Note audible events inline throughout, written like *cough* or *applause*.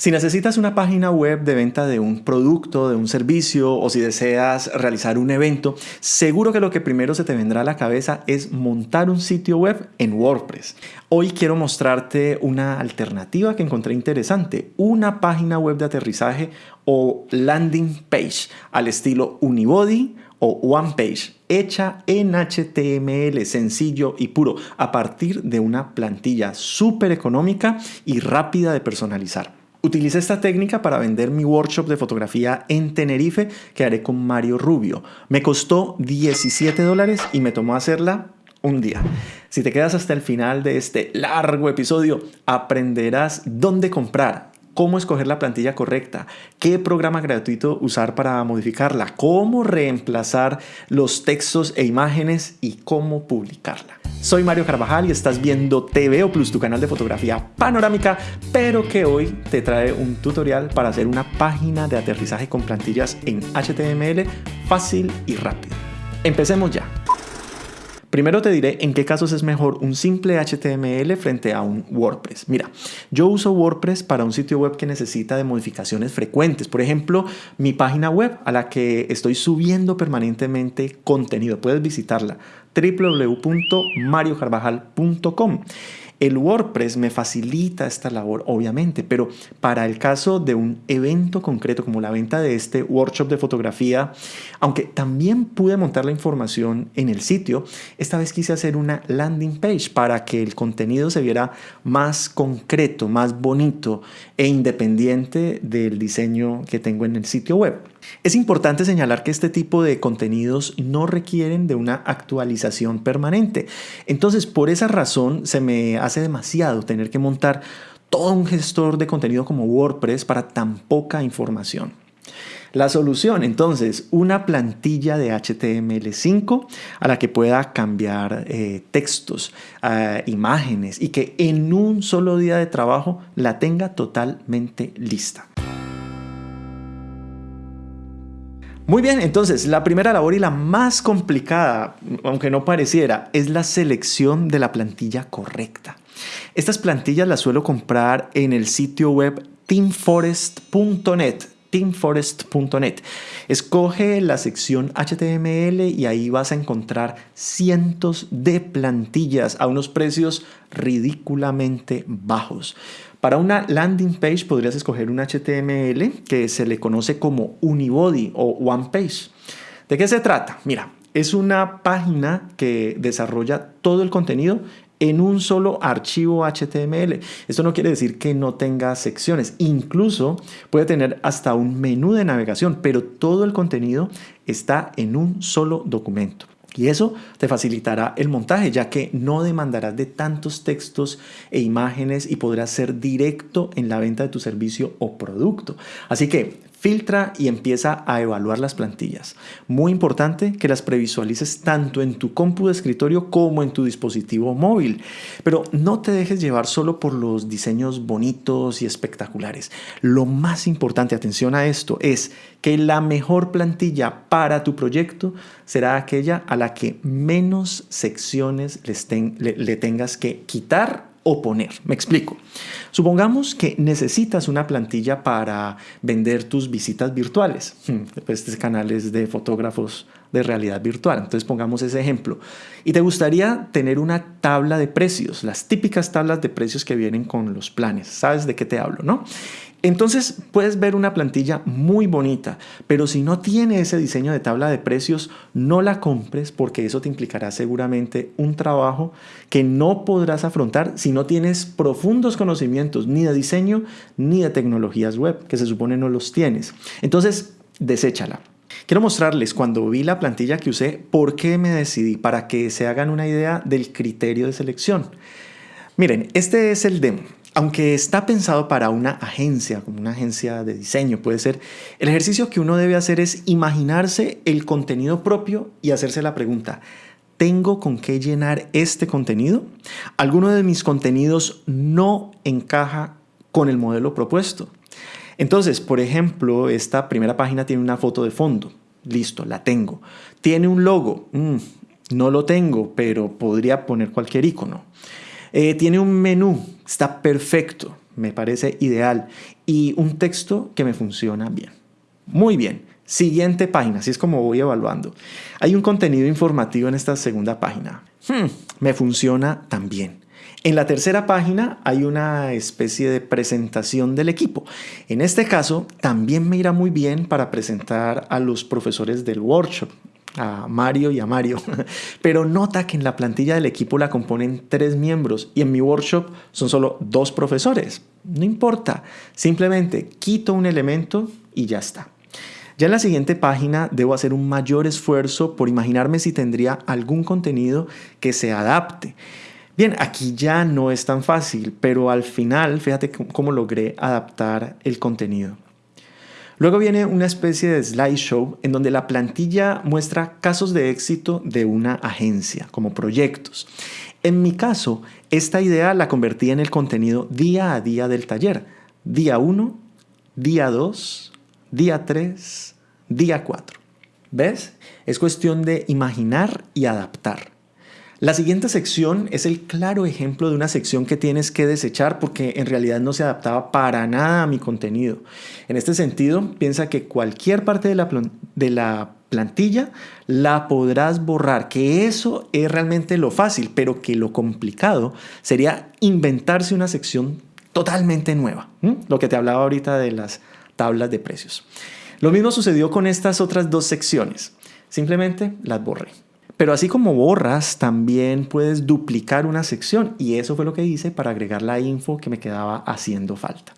Si necesitas una página web de venta de un producto, de un servicio o si deseas realizar un evento, seguro que lo que primero se te vendrá a la cabeza es montar un sitio web en WordPress. Hoy quiero mostrarte una alternativa que encontré interesante, una página web de aterrizaje o landing page al estilo Unibody o One Page, hecha en HTML sencillo y puro a partir de una plantilla súper económica y rápida de personalizar. Utilicé esta técnica para vender mi workshop de fotografía en Tenerife que haré con Mario Rubio. Me costó 17 dólares y me tomó hacerla un día. Si te quedas hasta el final de este largo episodio, aprenderás dónde comprar, cómo escoger la plantilla correcta, qué programa gratuito usar para modificarla, cómo reemplazar los textos e imágenes y cómo publicarla. Soy Mario Carvajal y estás viendo TVO Plus, tu canal de fotografía panorámica, pero que hoy te trae un tutorial para hacer una página de aterrizaje con plantillas en HTML fácil y rápido. Empecemos ya. Primero te diré en qué casos es mejor un simple HTML frente a un WordPress. Mira, yo uso WordPress para un sitio web que necesita de modificaciones frecuentes. Por ejemplo, mi página web a la que estoy subiendo permanentemente contenido. Puedes visitarla www.mariocarvajal.com. El WordPress me facilita esta labor, obviamente, pero para el caso de un evento concreto como la venta de este workshop de fotografía, aunque también pude montar la información en el sitio, esta vez quise hacer una landing page para que el contenido se viera más concreto, más bonito e independiente del diseño que tengo en el sitio web. Es importante señalar que este tipo de contenidos no requieren de una actualización permanente. Entonces, por esa razón, se me hace demasiado tener que montar todo un gestor de contenido como WordPress para tan poca información. La solución, entonces, una plantilla de HTML5 a la que pueda cambiar eh, textos, eh, imágenes y que en un solo día de trabajo la tenga totalmente lista. Muy bien, entonces la primera labor y la más complicada, aunque no pareciera, es la selección de la plantilla correcta. Estas plantillas las suelo comprar en el sitio web teamforest.net teamforest.net. Escoge la sección HTML y ahí vas a encontrar cientos de plantillas a unos precios ridículamente bajos. Para una landing page podrías escoger un HTML que se le conoce como Unibody o One Page. ¿De qué se trata? Mira, es una página que desarrolla todo el contenido en un solo archivo HTML. Esto no quiere decir que no tenga secciones, incluso puede tener hasta un menú de navegación, pero todo el contenido está en un solo documento. Y eso te facilitará el montaje, ya que no demandarás de tantos textos e imágenes y podrás ser directo en la venta de tu servicio o producto. Así que Filtra y empieza a evaluar las plantillas. Muy importante que las previsualices tanto en tu compu de escritorio como en tu dispositivo móvil. Pero no te dejes llevar solo por los diseños bonitos y espectaculares. Lo más importante, atención a esto, es que la mejor plantilla para tu proyecto será aquella a la que menos secciones le tengas que quitar o poner. Me explico. Supongamos que necesitas una plantilla para vender tus visitas virtuales. Estos canales de fotógrafos de realidad virtual. Entonces pongamos ese ejemplo. Y te gustaría tener una tabla de precios, las típicas tablas de precios que vienen con los planes. ¿Sabes de qué te hablo, no? Entonces puedes ver una plantilla muy bonita, pero si no tiene ese diseño de tabla de precios, no la compres porque eso te implicará seguramente un trabajo que no podrás afrontar si no tienes profundos conocimientos ni de diseño ni de tecnologías web, que se supone no los tienes. Entonces, deséchala. Quiero mostrarles cuando vi la plantilla que usé por qué me decidí para que se hagan una idea del criterio de selección. Miren, este es el demo. Aunque está pensado para una agencia, como una agencia de diseño puede ser, el ejercicio que uno debe hacer es imaginarse el contenido propio y hacerse la pregunta, ¿tengo con qué llenar este contenido? ¿Alguno de mis contenidos no encaja con el modelo propuesto? Entonces, por ejemplo, esta primera página tiene una foto de fondo. Listo, la tengo. Tiene un logo. Mm, no lo tengo, pero podría poner cualquier icono. Eh, tiene un menú, está perfecto, me parece ideal. y un texto que me funciona bien. Muy bien. Siguiente página, así es como voy evaluando. Hay un contenido informativo en esta segunda página. Hmm, me funciona también. En la tercera página hay una especie de presentación del equipo. En este caso, también me irá muy bien para presentar a los profesores del workshop, a Mario y a Mario. *laughs* Pero nota que en la plantilla del equipo la componen tres miembros y en mi workshop son solo dos profesores. No importa, simplemente quito un elemento y ya está. Ya en la siguiente página debo hacer un mayor esfuerzo por imaginarme si tendría algún contenido que se adapte. Bien, aquí ya no es tan fácil, pero al final fíjate cómo logré adaptar el contenido. Luego viene una especie de slideshow en donde la plantilla muestra casos de éxito de una agencia, como proyectos. En mi caso, esta idea la convertí en el contenido día a día del taller. Día 1, día 2, día 3, día 4. ¿Ves? Es cuestión de imaginar y adaptar. La siguiente sección es el claro ejemplo de una sección que tienes que desechar porque en realidad no se adaptaba para nada a mi contenido. En este sentido, piensa que cualquier parte de la, plantilla la podrás borrar, que eso es realmente lo fácil, pero que lo complicado sería inventarse una sección totalmente nueva. Lo que te hablaba ahorita de las tablas de precios. Lo mismo sucedió con estas otras dos secciones. Simplemente las borré. Pero así como borras, también puedes duplicar una sección y eso fue lo que hice para agregar la info que me quedaba haciendo falta.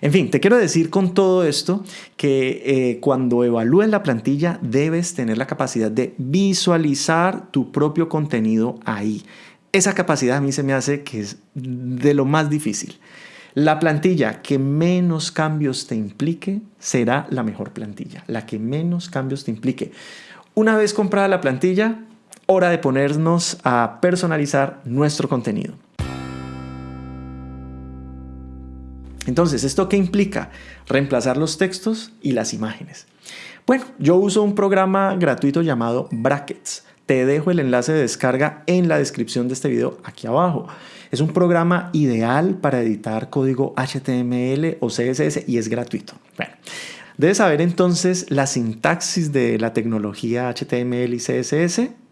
En fin, te quiero decir con todo esto que eh, cuando evalúes la plantilla debes tener la capacidad de visualizar tu propio contenido ahí. Esa capacidad a mí se me hace que es de lo más difícil. La plantilla que menos cambios te implique será la mejor plantilla, la que menos cambios te implique. Una vez comprada la plantilla, hora de ponernos a personalizar nuestro contenido. Entonces, ¿esto qué implica? Reemplazar los textos y las imágenes. Bueno, yo uso un programa gratuito llamado Brackets. Te dejo el enlace de descarga en la descripción de este video aquí abajo. Es un programa ideal para editar código HTML o CSS y es gratuito. Bueno, debes saber entonces la sintaxis de la tecnología HTML y CSS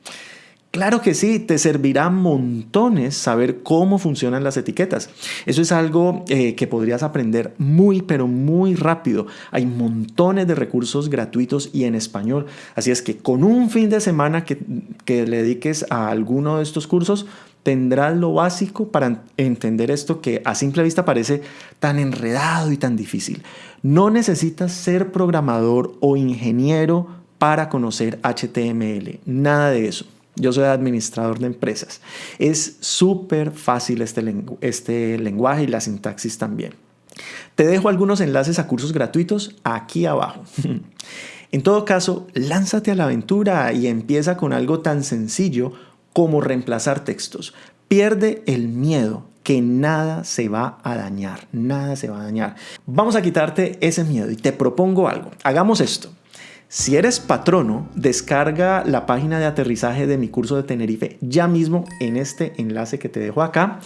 Claro que sí, te servirá montones saber cómo funcionan las etiquetas. Eso es algo eh, que podrías aprender muy, pero muy rápido. Hay montones de recursos gratuitos y en español. Así es que con un fin de semana que, que le dediques a alguno de estos cursos, tendrás lo básico para entender esto que a simple vista parece tan enredado y tan difícil. No necesitas ser programador o ingeniero para conocer HTML. Nada de eso. Yo soy administrador de empresas. Es súper fácil este, este lenguaje y la sintaxis también. Te dejo algunos enlaces a cursos gratuitos aquí abajo. *laughs* en todo caso, lánzate a la aventura y empieza con algo tan sencillo como reemplazar textos. Pierde el miedo, que nada se va a dañar, nada se va a dañar. Vamos a quitarte ese miedo y te propongo algo. Hagamos esto. Si eres patrono, descarga la página de aterrizaje de mi curso de Tenerife ya mismo en este enlace que te dejo acá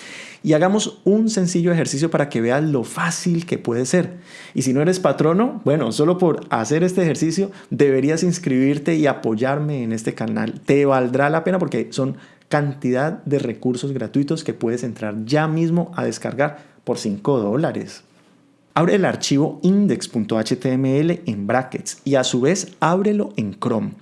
y hagamos un sencillo ejercicio para que veas lo fácil que puede ser. Y si no eres patrono, bueno, solo por hacer este ejercicio deberías inscribirte y apoyarme en este canal. Te valdrá la pena porque son cantidad de recursos gratuitos que puedes entrar ya mismo a descargar por 5 dólares. Abre el archivo index.html en brackets y a su vez ábrelo en Chrome.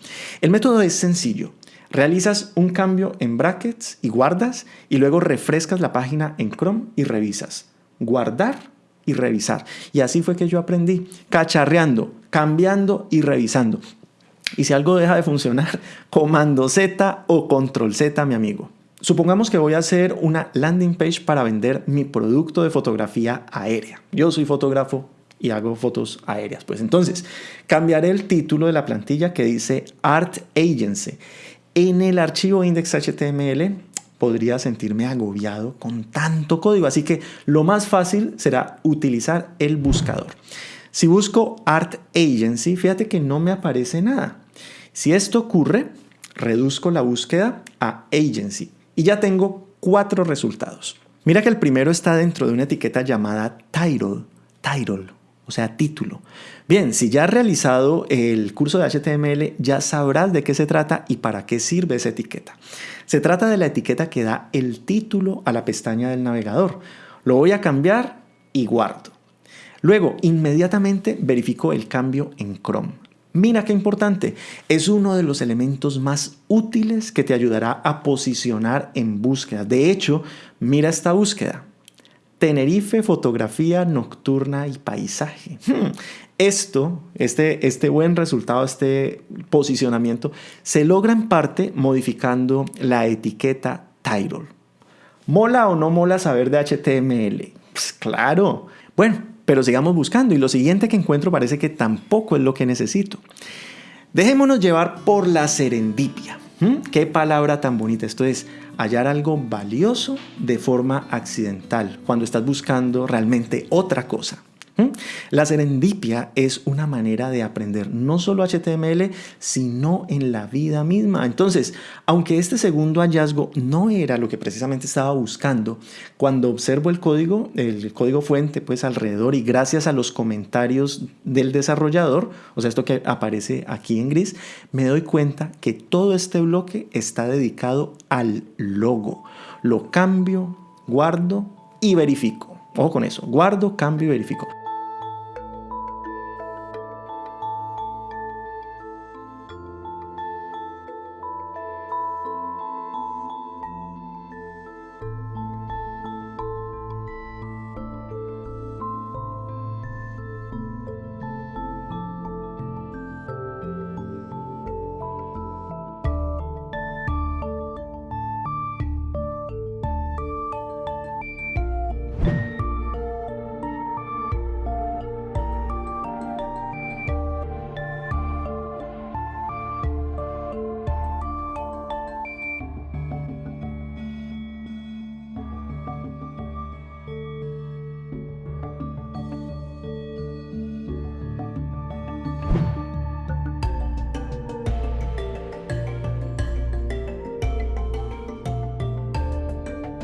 El método es sencillo. Realizas un cambio en brackets y guardas y luego refrescas la página en Chrome y revisas. Guardar y revisar. Y así fue que yo aprendí, cacharreando, cambiando y revisando. Y si algo deja de funcionar, *laughs* comando Z o control Z, mi amigo. Supongamos que voy a hacer una landing page para vender mi producto de fotografía aérea. Yo soy fotógrafo y hago fotos aéreas. Pues entonces, cambiaré el título de la plantilla que dice Art Agency. En el archivo index.html podría sentirme agobiado con tanto código, así que lo más fácil será utilizar el buscador. Si busco Art Agency, fíjate que no me aparece nada. Si esto ocurre, reduzco la búsqueda a Agency y ya tengo cuatro resultados. Mira que el primero está dentro de una etiqueta llamada title, title, o sea, título. Bien, si ya has realizado el curso de HTML, ya sabrás de qué se trata y para qué sirve esa etiqueta. Se trata de la etiqueta que da el título a la pestaña del navegador. Lo voy a cambiar y guardo. Luego, inmediatamente verifico el cambio en Chrome. Mira qué importante, es uno de los elementos más útiles que te ayudará a posicionar en búsqueda. De hecho, mira esta búsqueda. Tenerife, fotografía nocturna y paisaje. Hmm. Esto, este, este buen resultado, este posicionamiento, se logra en parte modificando la etiqueta title. ¿Mola o no mola saber de HTML? Pues claro. Bueno, pero sigamos buscando y lo siguiente que encuentro parece que tampoco es lo que necesito. Dejémonos llevar por la serendipia. ¿Mm? Qué palabra tan bonita. Esto es hallar algo valioso de forma accidental, cuando estás buscando realmente otra cosa. ¿Mm? La serendipia es una manera de aprender no solo HTML, sino en la vida misma. Entonces, aunque este segundo hallazgo no era lo que precisamente estaba buscando, cuando observo el código, el código fuente, pues alrededor y gracias a los comentarios del desarrollador, o sea, esto que aparece aquí en gris, me doy cuenta que todo este bloque está dedicado al logo. Lo cambio, guardo y verifico. Ojo con eso, guardo, cambio y verifico.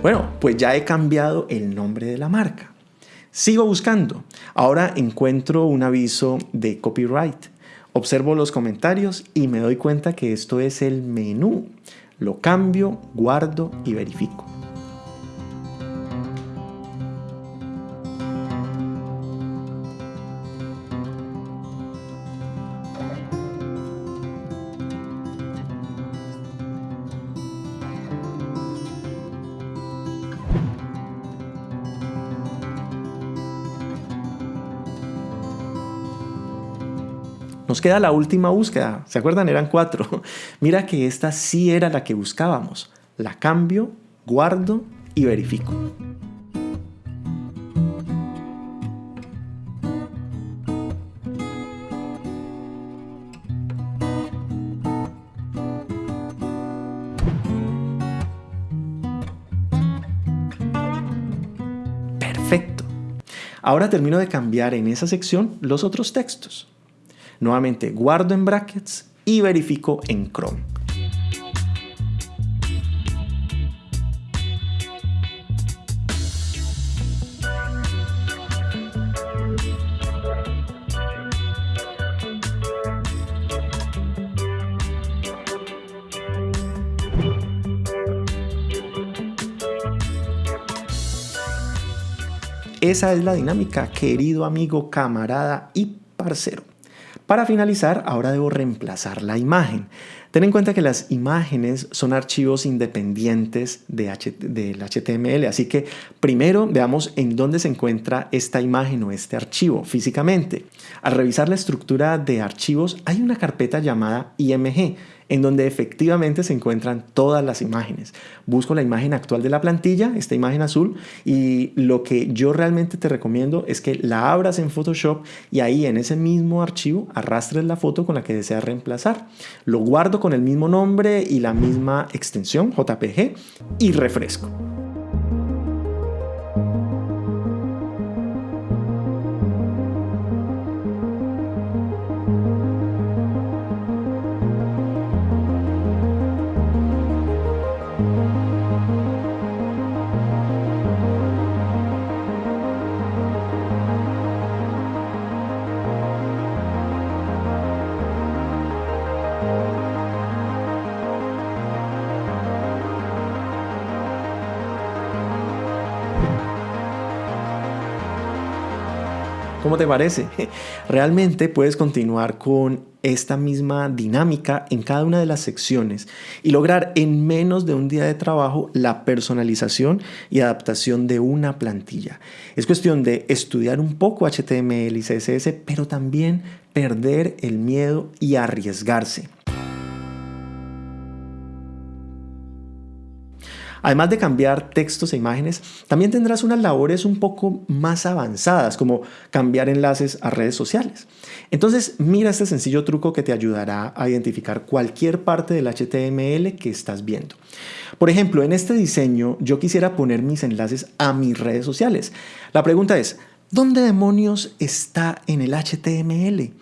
Bueno, pues ya he cambiado el nombre de la marca. Sigo buscando. Ahora encuentro un aviso de copyright. Observo los comentarios y me doy cuenta que esto es el menú. Lo cambio, guardo y verifico. Nos queda la última búsqueda. ¿Se acuerdan? Eran cuatro. *laughs* Mira que esta sí era la que buscábamos. La cambio, guardo y verifico. Perfecto. Ahora termino de cambiar en esa sección los otros textos. Nuevamente guardo en brackets y verifico en Chrome. Esa es la dinámica, querido amigo, camarada y parcero. Para finalizar, ahora debo reemplazar la imagen. Ten en cuenta que las imágenes son archivos independientes de del HTML, así que primero veamos en dónde se encuentra esta imagen o este archivo físicamente. Al revisar la estructura de archivos hay una carpeta llamada IMG en donde efectivamente se encuentran todas las imágenes. Busco la imagen actual de la plantilla, esta imagen azul, y lo que yo realmente te recomiendo es que la abras en Photoshop y ahí en ese mismo archivo arrastres la foto con la que deseas reemplazar. Lo guardo con el mismo nombre y la misma extensión, JPG, y refresco. Parece? Realmente puedes continuar con esta misma dinámica en cada una de las secciones y lograr en menos de un día de trabajo la personalización y adaptación de una plantilla. Es cuestión de estudiar un poco HTML y CSS, pero también perder el miedo y arriesgarse. Además de cambiar textos e imágenes, también tendrás unas labores un poco más avanzadas, como cambiar enlaces a redes sociales. Entonces, mira este sencillo truco que te ayudará a identificar cualquier parte del HTML que estás viendo. Por ejemplo, en este diseño yo quisiera poner mis enlaces a mis redes sociales. La pregunta es, ¿dónde demonios está en el HTML?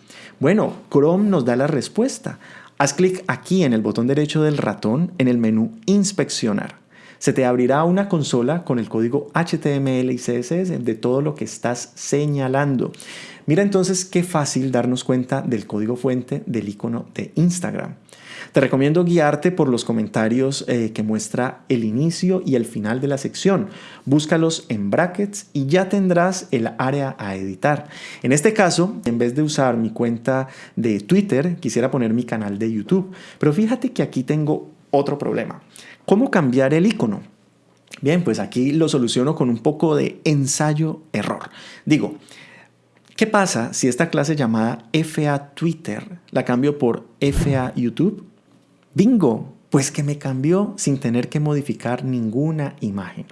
Bueno, Chrome nos da la respuesta. Haz clic aquí en el botón derecho del ratón en el menú Inspeccionar se te abrirá una consola con el código HTML y CSS de todo lo que estás señalando. Mira entonces qué fácil darnos cuenta del código fuente del icono de Instagram. Te recomiendo guiarte por los comentarios eh, que muestra el inicio y el final de la sección. Búscalos en brackets y ya tendrás el área a editar. En este caso, en vez de usar mi cuenta de Twitter, quisiera poner mi canal de YouTube. Pero fíjate que aquí tengo otro problema. ¿Cómo cambiar el icono? Bien, pues aquí lo soluciono con un poco de ensayo-error. Digo, ¿qué pasa si esta clase llamada FA Twitter la cambio por FA YouTube? Bingo, pues que me cambió sin tener que modificar ninguna imagen.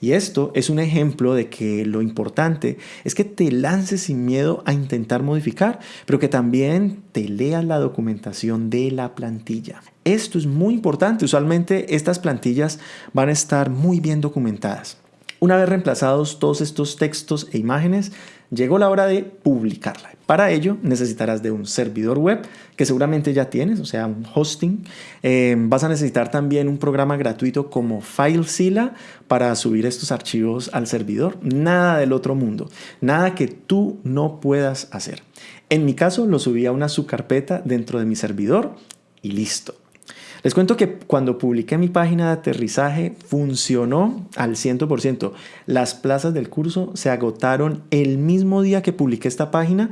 Y esto es un ejemplo de que lo importante es que te lances sin miedo a intentar modificar, pero que también te leas la documentación de la plantilla. Esto es muy importante, usualmente estas plantillas van a estar muy bien documentadas. Una vez reemplazados todos estos textos e imágenes, llegó la hora de publicarla. Para ello necesitarás de un servidor web que seguramente ya tienes, o sea, un hosting. Eh, vas a necesitar también un programa gratuito como FileZilla para subir estos archivos al servidor. Nada del otro mundo, nada que tú no puedas hacer. En mi caso lo subí a una subcarpeta dentro de mi servidor y listo. Les cuento que cuando publiqué mi página de aterrizaje funcionó al 100%. Las plazas del curso se agotaron el mismo día que publiqué esta página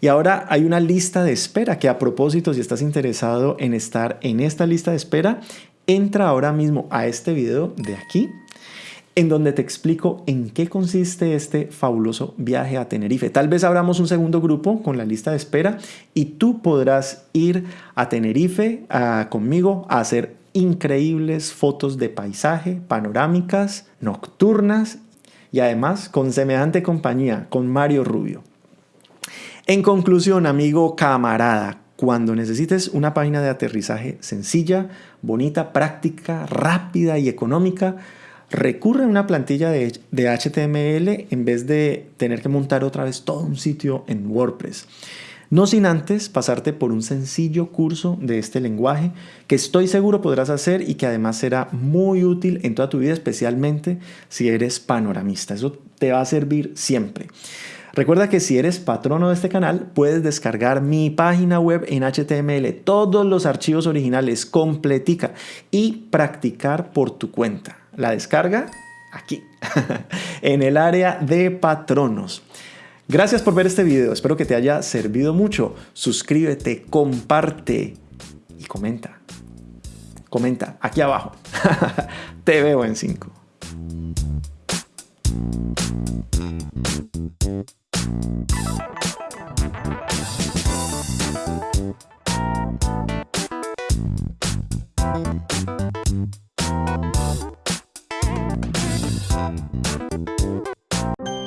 y ahora hay una lista de espera que a propósito si estás interesado en estar en esta lista de espera, entra ahora mismo a este video de aquí en donde te explico en qué consiste este fabuloso viaje a Tenerife. Tal vez abramos un segundo grupo con la lista de espera y tú podrás ir a Tenerife conmigo a hacer increíbles fotos de paisaje, panorámicas, nocturnas y además con semejante compañía, con Mario Rubio. En conclusión, amigo camarada, cuando necesites una página de aterrizaje sencilla, bonita, práctica, rápida y económica, recurre a una plantilla de, HTML en vez de tener que montar otra vez todo un sitio en WordPress. No sin antes pasarte por un sencillo curso de este lenguaje que estoy seguro podrás hacer y que además será muy útil en toda tu vida, especialmente si eres panoramista. Eso te va a servir siempre. Recuerda que si eres patrono de este canal, puedes descargar mi página web en HTML, todos los archivos originales, completica y practicar por tu cuenta la descarga aquí, *laughs* en el área de patronos. Gracias por ver este video, espero que te haya servido mucho. Suscríbete, comparte y comenta. Comenta aquí abajo. *laughs* te veo en 5. Thank you.